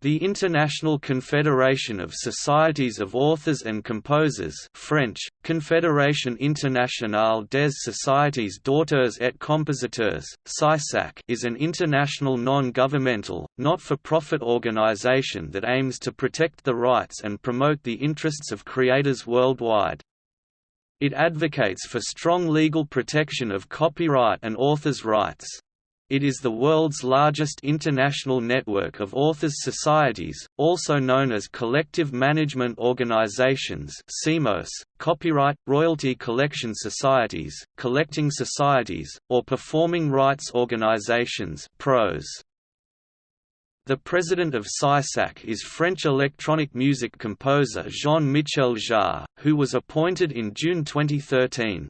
The International Confederation of Societies of Authors and Composers French, Confédération Internationale des Sociétés d'Auteurs et Compositeurs CISAC, is an international non-governmental, not-for-profit organization that aims to protect the rights and promote the interests of creators worldwide. It advocates for strong legal protection of copyright and authors' rights. It is the world's largest international network of authors' societies, also known as collective management organizations copyright royalty collection societies, collecting societies, or performing rights organizations (PROS). The president of CISAC is French electronic music composer Jean-Michel Jarre, who was appointed in June 2013.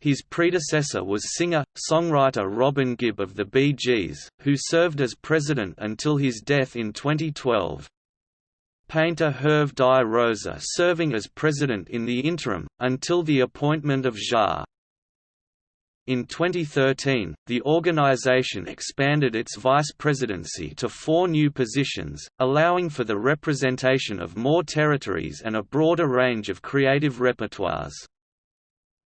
His predecessor was singer-songwriter Robin Gibb of the Bee Gees, who served as president until his death in 2012. Painter Hervé Di Rosa serving as president in the interim, until the appointment of Jarre. In 2013, the organization expanded its vice presidency to four new positions, allowing for the representation of more territories and a broader range of creative repertoires.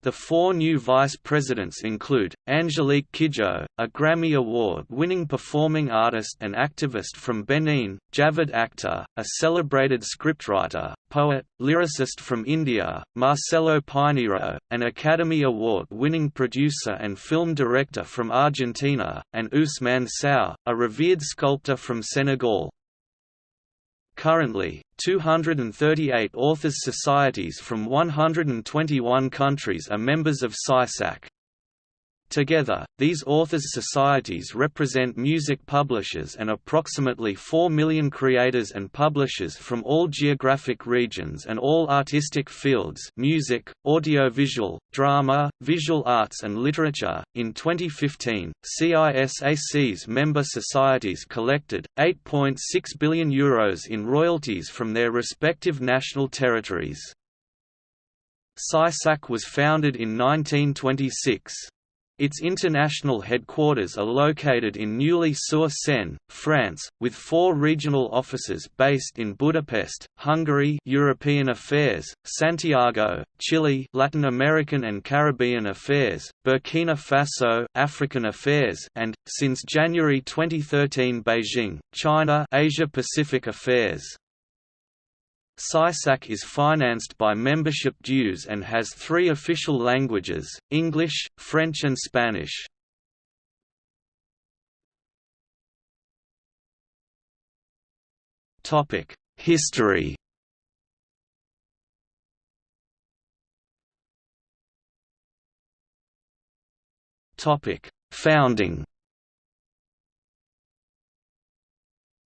The four new vice presidents include, Angelique Kidjo, a Grammy Award-winning performing artist and activist from Benin, Javed Akhtar, a celebrated scriptwriter, poet, lyricist from India, Marcelo Piñeyro, an Academy Award-winning producer and film director from Argentina, and Ousmane Sow, a revered sculptor from Senegal. Currently, 238 authors' societies from 121 countries are members of CISAC. Together, these authors' societies represent music publishers and approximately 4 million creators and publishers from all geographic regions and all artistic fields music, audiovisual, drama, visual arts and literature. In 2015, CISAC's member societies collected 8.6 billion euros in royalties from their respective national territories. CISAC was founded in 1926. Its international headquarters are located in Neuilly-sur-Seine, France, with four regional offices based in Budapest, Hungary European Affairs, Santiago, Chile Latin American and Caribbean Affairs, Burkina Faso African Affairs and, since January 2013 Beijing, China Asia Pacific Affairs. CISAC is financed by membership dues and has three official languages, English, French and Spanish. History Founding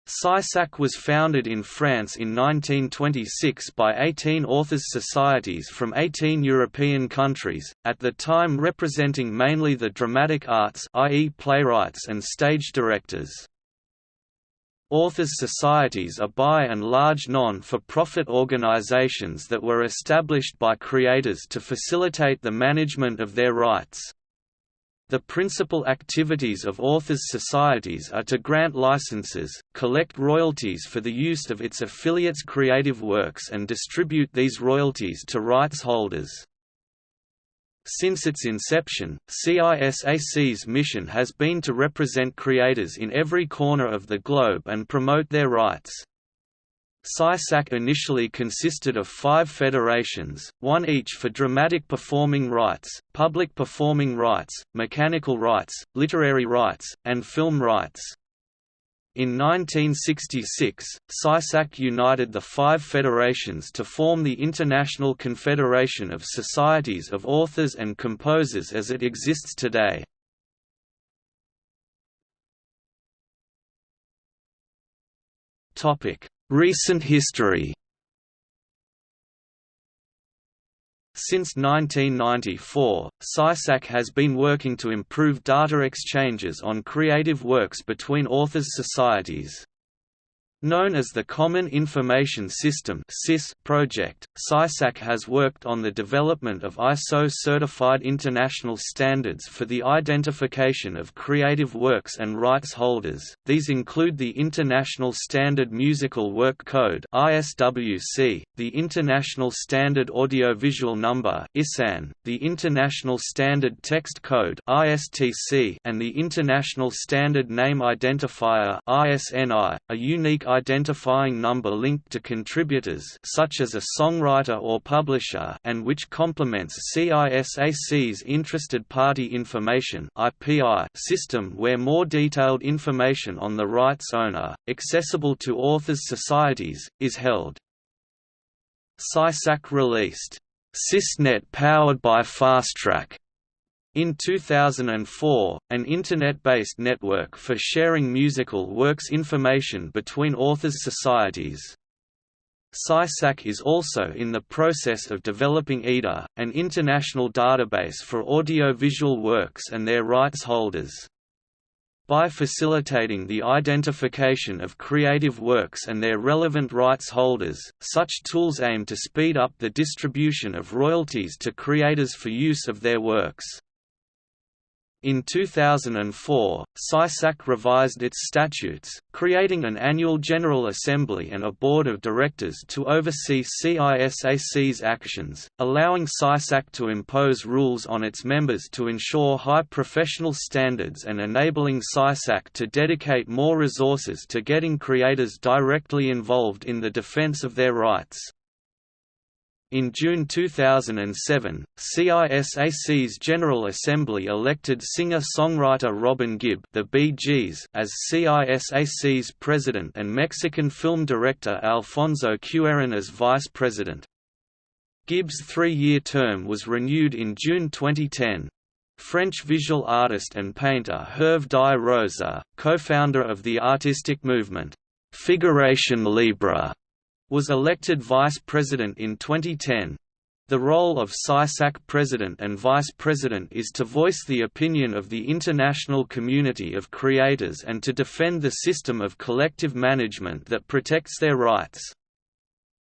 CISAC was founded in France in 1926 by 18 authors' societies from 18 European countries, at the time representing mainly the dramatic arts i.e. playwrights and stage directors. Authors' societies are by and large non-for-profit organizations that were established by creators to facilitate the management of their rights. The principal activities of authors' societies are to grant licenses, collect royalties for the use of its affiliates' creative works and distribute these royalties to rights holders. Since its inception, CISAC's mission has been to represent creators in every corner of the globe and promote their rights. CISAC initially consisted of five federations, one each for dramatic performing rights, public performing rights, mechanical rights, literary rights, and film rights. In 1966, CISAC united the five federations to form the International Confederation of Societies of Authors and Composers as it exists today. Topic: Recent history Since 1994, CISAC has been working to improve data exchanges on creative works between authors' societies. Known as the Common Information System project, CISAC has worked on the development of ISO-certified international standards for the identification of creative works and rights holders. These include the International Standard Musical Work Code the International Standard Audiovisual Number the International Standard Text Code and the International Standard Name Identifier a unique identifying number linked to contributors such as a songwriter or publisher and which complements CISAC's Interested Party Information system where more detailed information on the rights owner, accessible to authors' societies, is held. CISAC released, CISNET powered by FastTrack' In 2004, an Internet-based network for sharing musical works information between authors' societies. CISAC is also in the process of developing EDA, an international database for audiovisual works and their rights holders. By facilitating the identification of creative works and their relevant rights holders, such tools aim to speed up the distribution of royalties to creators for use of their works. In 2004, CISAC revised its statutes, creating an annual General Assembly and a Board of Directors to oversee CISAC's actions, allowing CISAC to impose rules on its members to ensure high professional standards and enabling CISAC to dedicate more resources to getting creators directly involved in the defense of their rights. In June 2007, CISAC's General Assembly elected singer-songwriter Robin Gibb the Bee Gees as CISAC's president and Mexican film director Alfonso Cuarón as vice president. Gibb's three-year term was renewed in June 2010. French visual artist and painter Hervé Di Rosa, co-founder of the artistic movement, Figuration Libre, was elected vice president in 2010. The role of CISAC president and vice president is to voice the opinion of the international community of creators and to defend the system of collective management that protects their rights.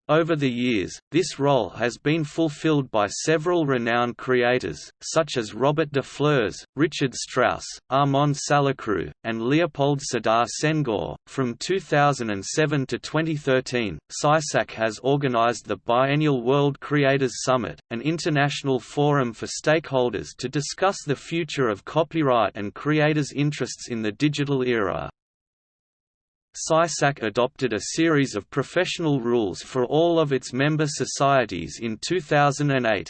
Over the years, this role has been fulfilled by several renowned creators, such as Robert de Flers, Richard Strauss, Armand Salacrou, and Leopold Sedar Senghor. From 2007 to 2013, CISAC has organized the biennial World Creators Summit, an international forum for stakeholders to discuss the future of copyright and creators' interests in the digital era. CISAC adopted a series of professional rules for all of its member societies in 2008.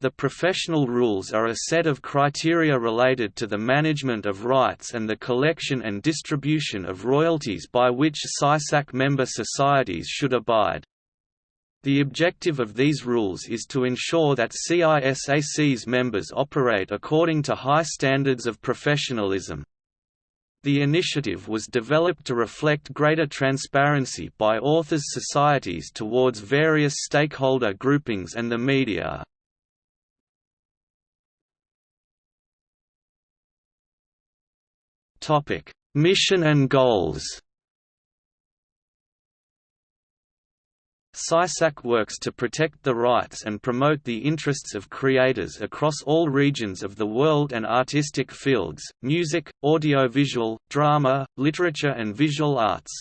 The professional rules are a set of criteria related to the management of rights and the collection and distribution of royalties by which CISAC member societies should abide. The objective of these rules is to ensure that CISAC's members operate according to high standards of professionalism. The initiative was developed to reflect greater transparency by authors' societies towards various stakeholder groupings and the media. Mission and goals CISAC works to protect the rights and promote the interests of creators across all regions of the world and artistic fields, music, audiovisual, drama, literature and visual arts.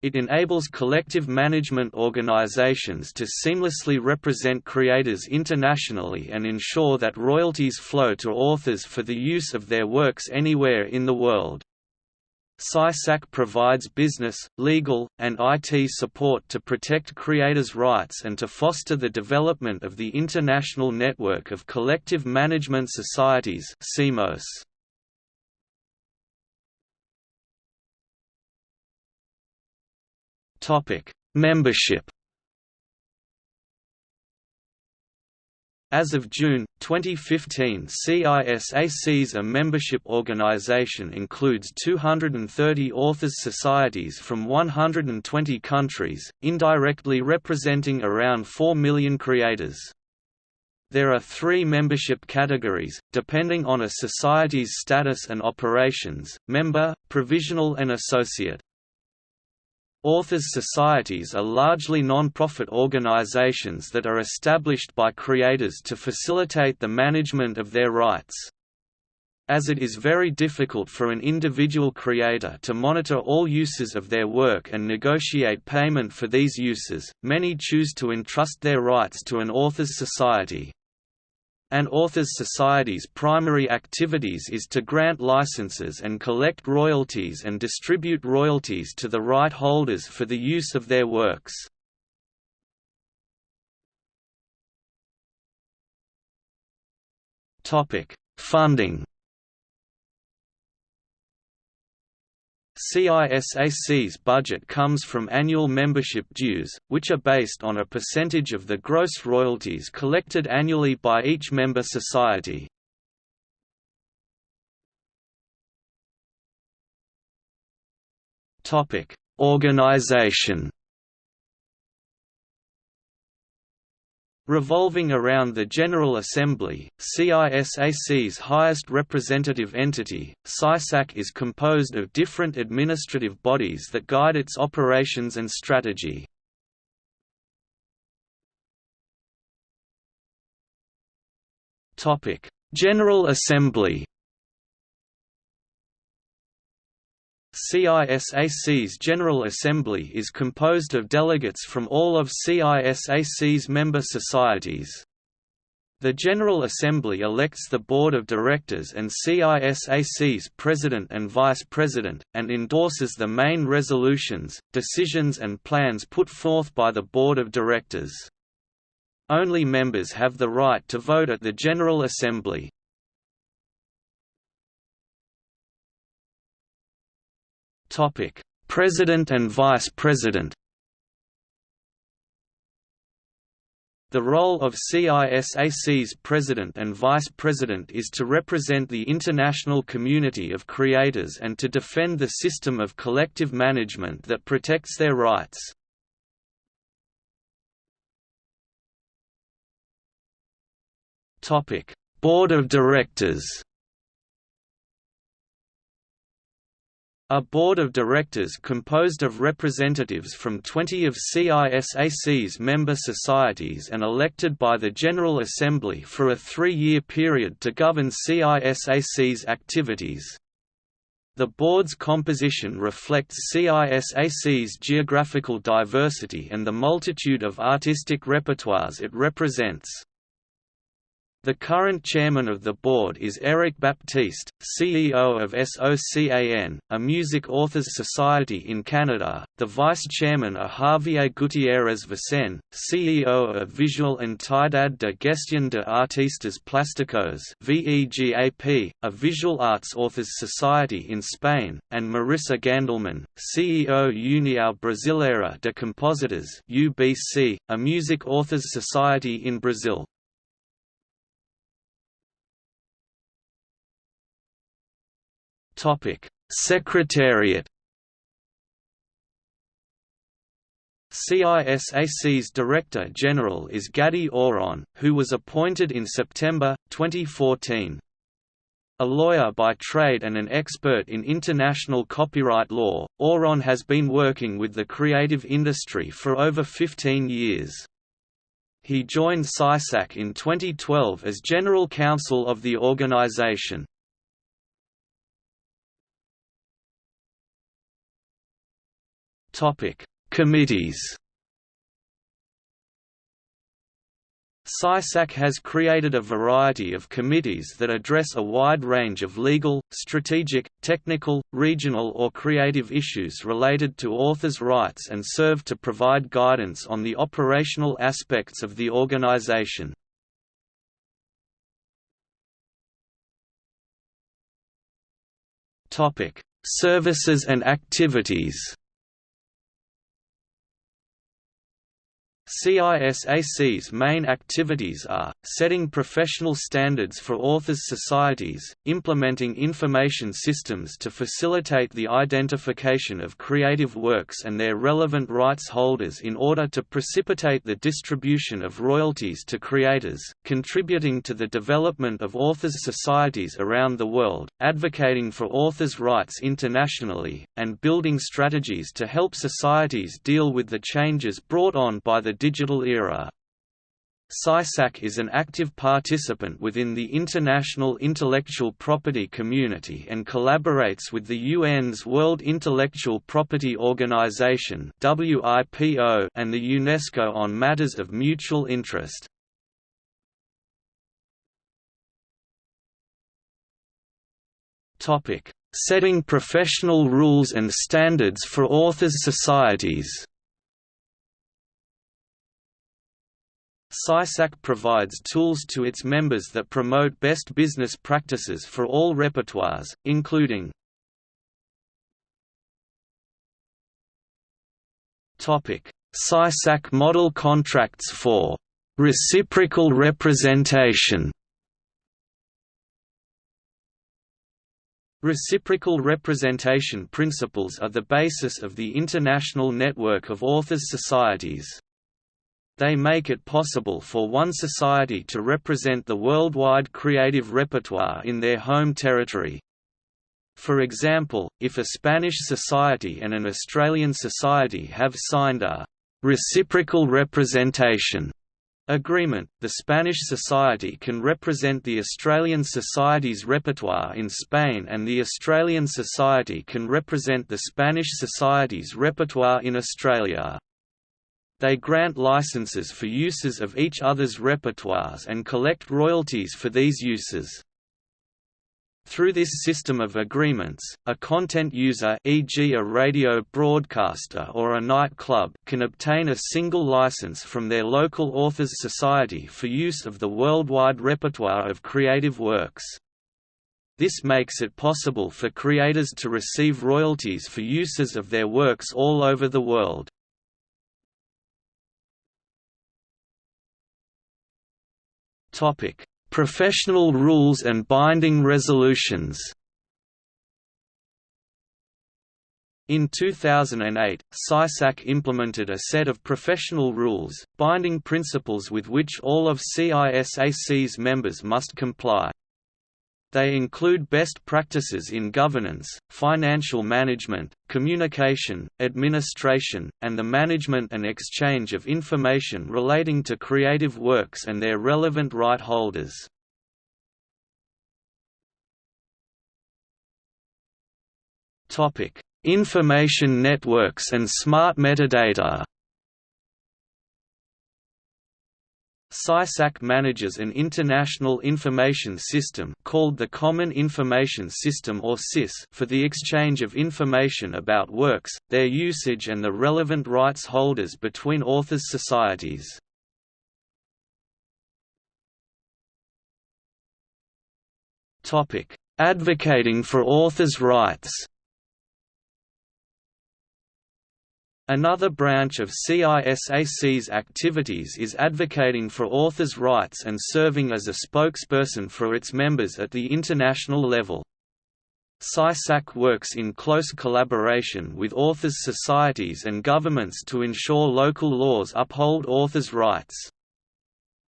It enables collective management organizations to seamlessly represent creators internationally and ensure that royalties flow to authors for the use of their works anywhere in the world. CISAC provides business, legal, and IT support to protect creators' rights and to foster the development of the International Network of Collective Management Societies CMOS. Membership As of June 2015, CISAC's a membership organization includes 230 authors societies from 120 countries, indirectly representing around 4 million creators. There are three membership categories, depending on a society's status and operations, member, provisional and associate. Authors' societies are largely non-profit organizations that are established by creators to facilitate the management of their rights. As it is very difficult for an individual creator to monitor all uses of their work and negotiate payment for these uses, many choose to entrust their rights to an authors' society. An authors' society's primary activities is to grant licenses and collect royalties and distribute royalties to the right holders for the use of their works. Funding CISAC's budget comes from annual membership dues, which are based on a percentage of the gross royalties collected annually by each member society. Organization Revolving around the General Assembly, CISAC's highest representative entity, CISAC is composed of different administrative bodies that guide its operations and strategy. General Assembly CISAC's General Assembly is composed of delegates from all of CISAC's member societies. The General Assembly elects the Board of Directors and CISAC's President and Vice President, and endorses the main resolutions, decisions and plans put forth by the Board of Directors. Only members have the right to vote at the General Assembly. Topic: President and Vice President. The role of CISAC's President and Vice President is to represent the international community of creators and to defend the system of collective management that protects their rights. Board of Directors A board of directors composed of representatives from 20 of CISAC's member societies and elected by the General Assembly for a three-year period to govern CISAC's activities. The board's composition reflects CISAC's geographical diversity and the multitude of artistic repertoires it represents. The current chairman of the board is Eric Baptiste, CEO of SOCAN, a music authors society in Canada. The vice chairman are Javier Gutierrez Vicen, CEO of Visual Entidad de Gestión de Artistas Plásticos (VEGAP), a visual arts authors society in Spain, and Marissa Gandelman, CEO União Brasileira de Compositores (UBC), a music authors society in Brazil. Secretariat. CISAC's Director General is Gadi Oron, who was appointed in September, 2014. A lawyer by trade and an expert in international copyright law, Oron has been working with the creative industry for over 15 years. He joined CISAC in 2012 as General Counsel of the organization. Topic: Committees. CISAC has created a variety of committees that address a wide range of legal, strategic, technical, regional or creative issues related to authors' rights and serve to provide guidance on the operational aspects of the organization. Services and activities CISAC's main activities are, setting professional standards for authors' societies, implementing information systems to facilitate the identification of creative works and their relevant rights holders in order to precipitate the distribution of royalties to creators, contributing to the development of authors' societies around the world, advocating for authors' rights internationally, and building strategies to help societies deal with the changes brought on by the digital era. CISAC is an active participant within the international intellectual property community and collaborates with the UN's World Intellectual Property Organization and the UNESCO on matters of mutual interest. Setting professional rules and standards for authors' societies CISAC provides tools to its members that promote best business practices for all repertoires, including CISAC model contracts for reciprocal representation Reciprocal representation principles are the basis of the international network of authors' societies. They make it possible for one society to represent the worldwide creative repertoire in their home territory. For example, if a Spanish society and an Australian society have signed a «reciprocal representation» agreement, the Spanish Society can represent the Australian Society's repertoire in Spain and the Australian Society can represent the Spanish Society's repertoire in Australia. They grant licenses for uses of each other's repertoires and collect royalties for these uses. Through this system of agreements, a content user e.g. a radio broadcaster or a nightclub can obtain a single license from their local authors society for use of the worldwide repertoire of creative works. This makes it possible for creators to receive royalties for uses of their works all over the world. Topic: Professional rules and binding resolutions. In 2008, CISAC implemented a set of professional rules, binding principles with which all of CISAC's members must comply. They include best practices in governance, financial management, communication, administration, and the management and exchange of information relating to creative works and their relevant right holders. Information networks and smart metadata CISAC manages an international information system called the Common Information System or CIS for the exchange of information about works, their usage and the relevant rights holders between authors' societies. Advocating for authors' rights Another branch of CISAC's activities is advocating for authors' rights and serving as a spokesperson for its members at the international level. CISAC works in close collaboration with authors' societies and governments to ensure local laws uphold authors' rights.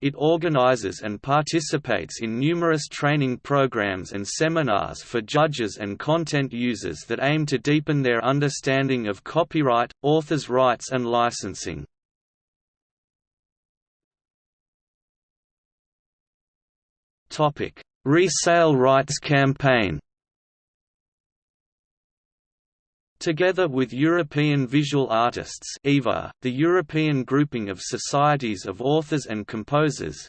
It organizes and participates in numerous training programs and seminars for judges and content users that aim to deepen their understanding of copyright, authors' rights and licensing. Resale rights campaign Together with European Visual Artists EVA, the European Grouping of Societies of Authors and Composers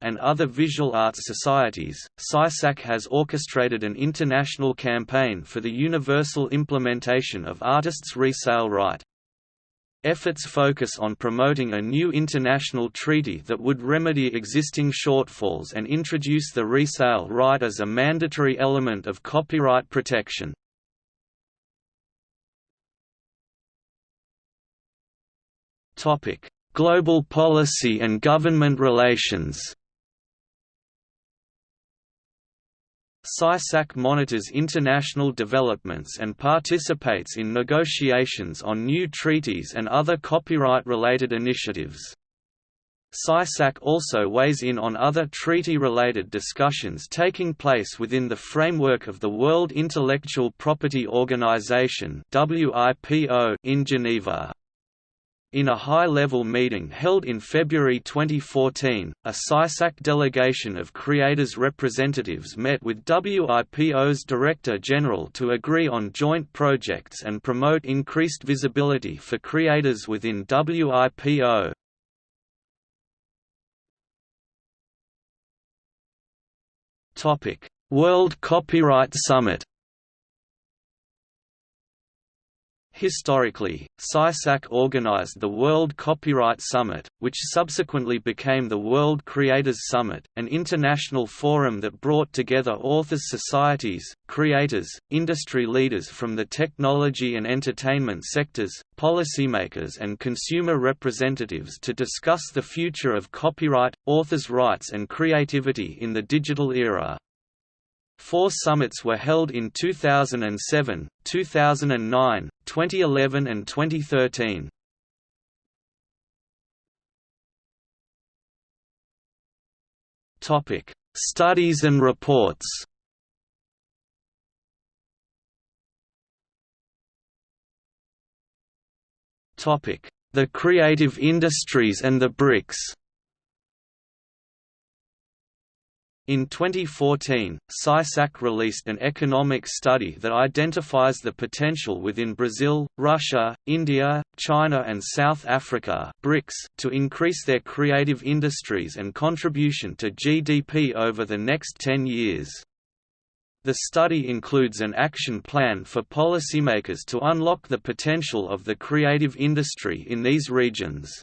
and other visual arts societies, CISAC has orchestrated an international campaign for the universal implementation of artists' resale right. Efforts focus on promoting a new international treaty that would remedy existing shortfalls and introduce the resale right as a mandatory element of copyright protection. Topic: Global policy and government relations CISAC monitors international developments and participates in negotiations on new treaties and other copyright-related initiatives. CISAC also weighs in on other treaty-related discussions taking place within the framework of the World Intellectual Property Organization in Geneva. In a high-level meeting held in February 2014, a CISAC delegation of creators' representatives met with WIPO's Director General to agree on joint projects and promote increased visibility for creators within WIPO. World Copyright Summit Historically, CISAC organized the World Copyright Summit, which subsequently became the World Creators Summit, an international forum that brought together authors' societies, creators, industry leaders from the technology and entertainment sectors, policymakers and consumer representatives to discuss the future of copyright, authors' rights and creativity in the digital era. Four summits were held in 2007, 2009, 2011 and 2013. Topic: Studies and reports. Topic: The creative industries and the BRICS. In 2014, CISAC released an economic study that identifies the potential within Brazil, Russia, India, China and South Africa BRICS to increase their creative industries and contribution to GDP over the next 10 years. The study includes an action plan for policymakers to unlock the potential of the creative industry in these regions.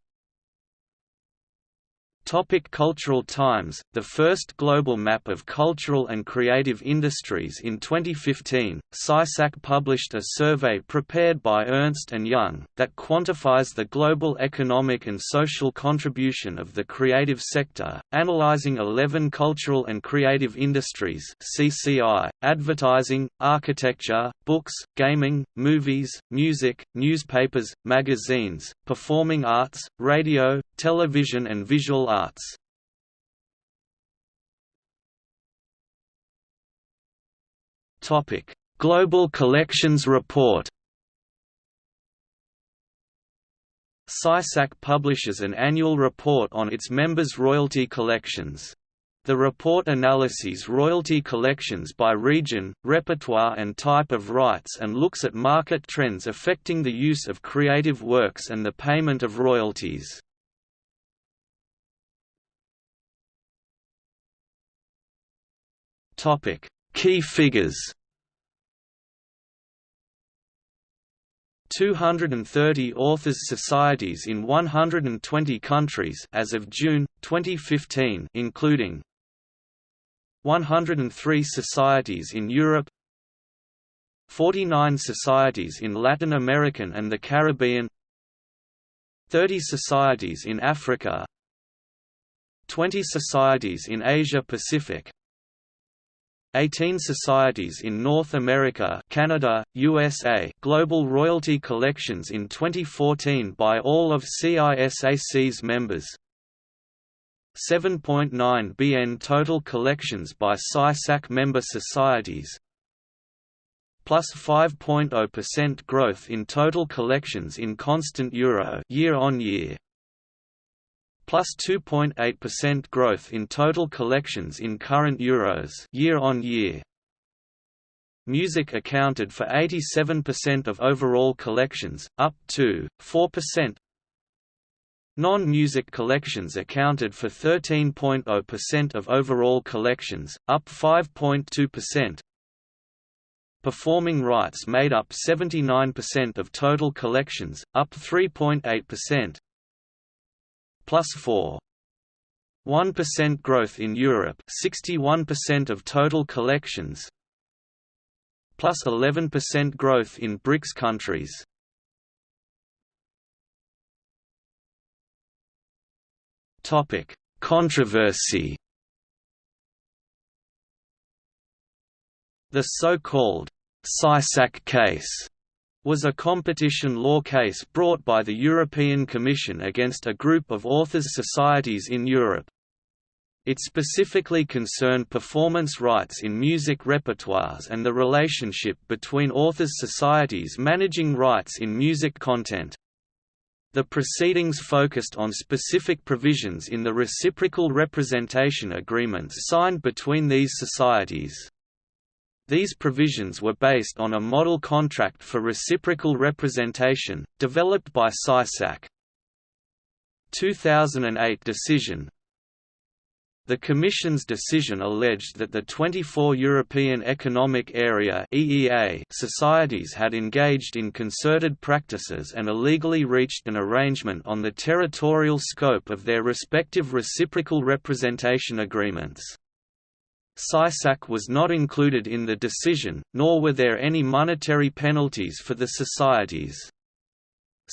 Topic cultural times The first global map of cultural and creative industries in 2015, CISAC published a survey prepared by Ernst & Young, that quantifies the global economic and social contribution of the creative sector, analyzing 11 cultural and creative industries CCI, advertising, architecture, books, gaming, movies, music, newspapers, magazines, performing arts, radio, television and visual arts. Global Collections Report. CISAC publishes an annual report on its members' royalty collections. The report analyses royalty collections by region, repertoire and type of rights and looks at market trends affecting the use of creative works and the payment of royalties. Topic: Key figures. 230 authors societies in 120 countries as of June 2015 including 103 societies in Europe 49 societies in Latin American and the Caribbean 30 societies in Africa 20 societies in Asia Pacific 18 societies in North America Canada, USA global royalty collections in 2014 by all of CISAC's members. 7.9 BN total collections by CISAC member societies. Plus 5.0% growth in total collections in constant euro year on year plus 2.8% growth in total collections in current euros year on year. Music accounted for 87% of overall collections, up to 4%. Non-music collections accounted for 13.0% of overall collections, up 5.2%. Performing rights made up 79% of total collections, up 3.8% plus 4. 1% growth in Europe 61% of total collections plus 11% growth in BRICS countries Topic: Controversy. The so-called CISAC case was a competition law case brought by the European Commission against a group of authors' societies in Europe. It specifically concerned performance rights in music repertoires and the relationship between authors' societies managing rights in music content. The proceedings focused on specific provisions in the reciprocal representation agreements signed between these societies. These provisions were based on a model contract for reciprocal representation, developed by CISAC. 2008 decision the Commission's decision alleged that the 24 European Economic Area (EEA) societies had engaged in concerted practices and illegally reached an arrangement on the territorial scope of their respective reciprocal representation agreements. CISAC was not included in the decision, nor were there any monetary penalties for the societies.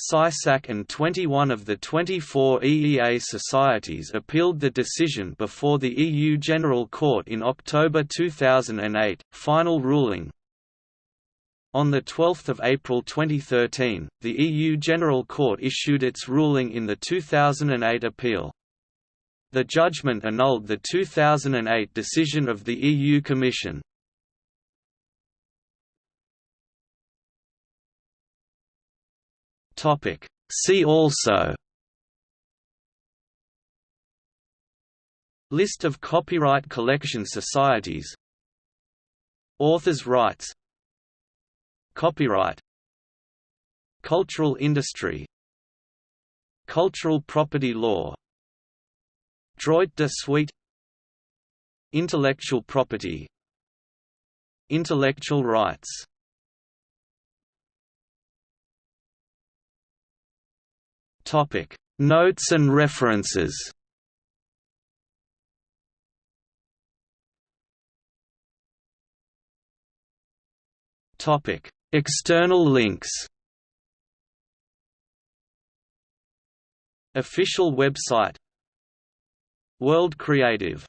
CISAC and 21 of the 24 EEA societies appealed the decision before the EU General Court in October 2008. Final ruling On 12 April 2013, the EU General Court issued its ruling in the 2008 appeal. The judgment annulled the 2008 decision of the EU Commission. See also. List of copyright collection societies. Authors' rights. Copyright. Cultural industry. Cultural property law Droit de suite Intellectual property Intellectual rights Topic: Notes and references. Topic: External links. Official website World Creative